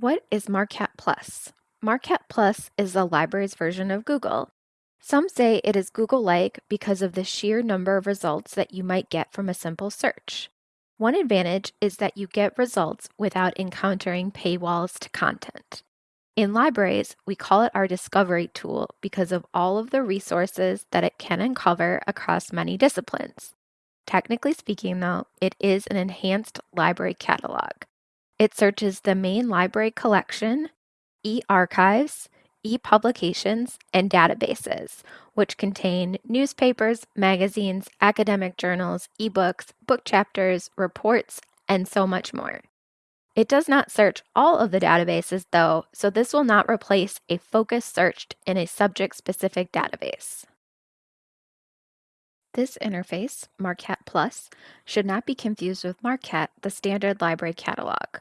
What is MARQUAT Plus? MARQUAT Plus is the library's version of Google. Some say it is Google-like because of the sheer number of results that you might get from a simple search. One advantage is that you get results without encountering paywalls to content. In libraries, we call it our discovery tool because of all of the resources that it can uncover across many disciplines. Technically speaking, though, it is an enhanced library catalog. It searches the main library collection, e-archives, e-publications, and databases, which contain newspapers, magazines, academic journals, ebooks, book chapters, reports, and so much more. It does not search all of the databases though, so this will not replace a focus searched in a subject-specific database. This interface, Marquette Plus, should not be confused with Marquette, the standard library catalog.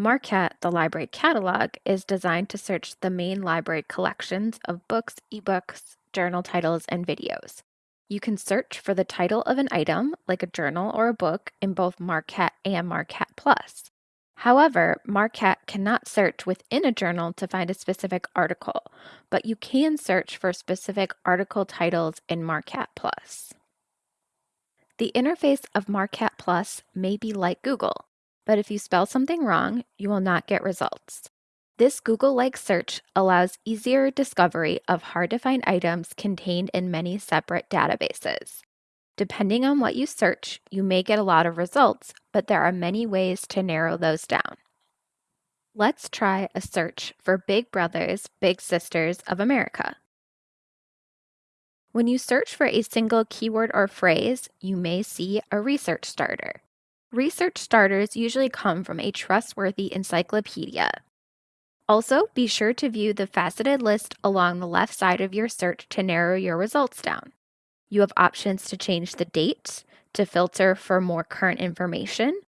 MARQUAT, the library catalog, is designed to search the main library collections of books, ebooks, journal titles, and videos. You can search for the title of an item, like a journal or a book, in both Marquette and Marquette Plus. However, Marquette cannot search within a journal to find a specific article, but you can search for specific article titles in Marquette Plus. The interface of Marquette Plus may be like Google, but if you spell something wrong, you will not get results. This Google-like search allows easier discovery of hard-to-find items contained in many separate databases. Depending on what you search, you may get a lot of results, but there are many ways to narrow those down. Let's try a search for Big Brothers, Big Sisters of America. When you search for a single keyword or phrase, you may see a research starter. Research starters usually come from a trustworthy encyclopedia. Also, be sure to view the faceted list along the left side of your search to narrow your results down. You have options to change the date, to filter for more current information.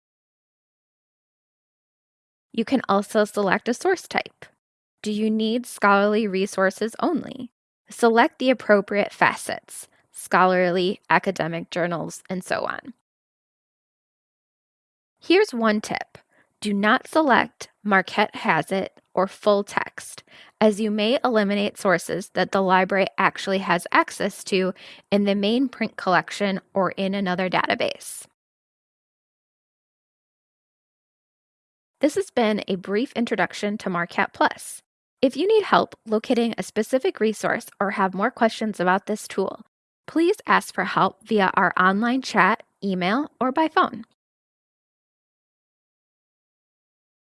You can also select a source type. Do you need scholarly resources only? Select the appropriate facets, scholarly, academic journals, and so on. Here's one tip. Do not select Marquette has it or full text, as you may eliminate sources that the library actually has access to in the main print collection or in another database. This has been a brief introduction to Marquette Plus. If you need help locating a specific resource or have more questions about this tool, please ask for help via our online chat, email, or by phone.